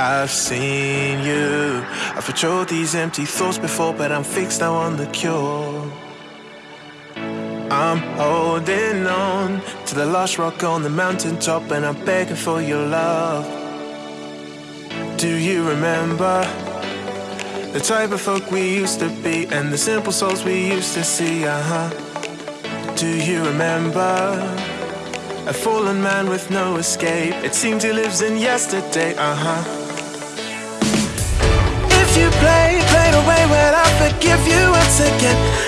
I've seen you. I've patrolled these empty thoughts before, but I'm fixed now on the cure. I'm holding on to the last rock on the mountaintop, and I'm begging for your love. Do you remember the type of folk we used to be, and the simple souls we used to see? Uh huh. Do you remember? A fallen man with no escape. It seems he lives in yesterday, uh huh forgive you once again.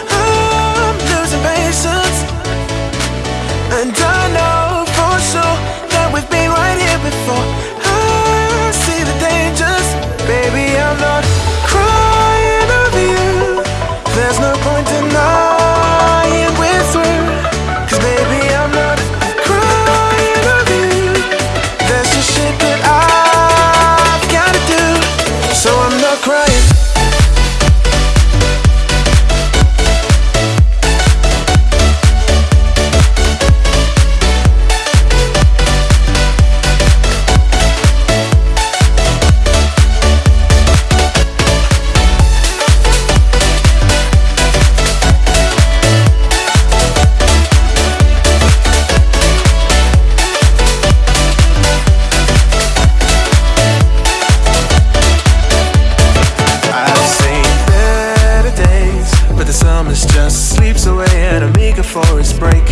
just sleeps away at a for forest break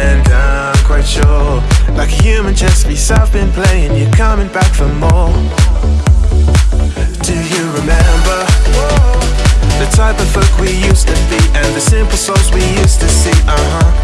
And I'm quite sure Like a human chess piece I've been playing You're coming back for more. Do you remember? The type of folk we used to be And the simple souls we used to see, uh-huh.